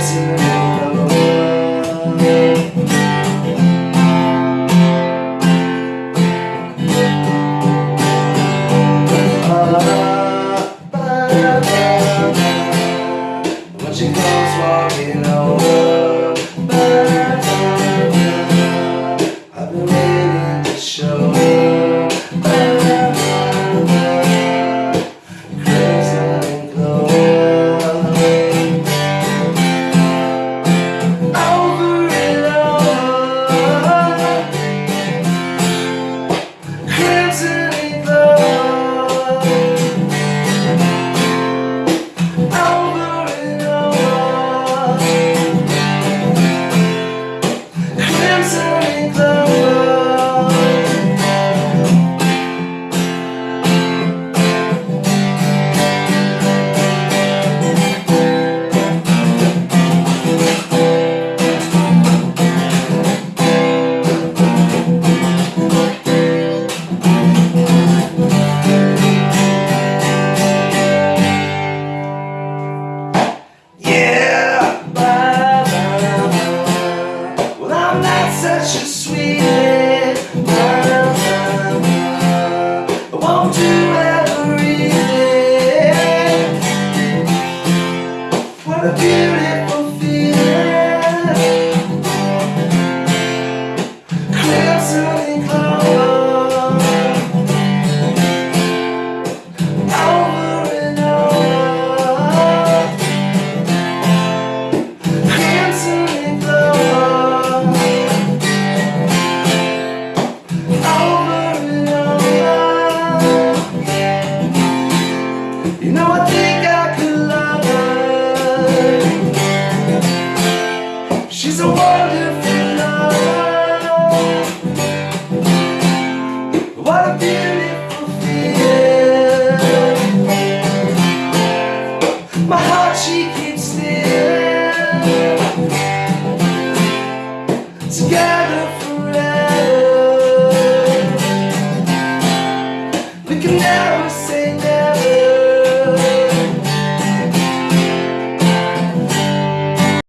Yeah. such a sweet You know I think I could love her. She's a wonderful lover What a beautiful My heart she keeps still.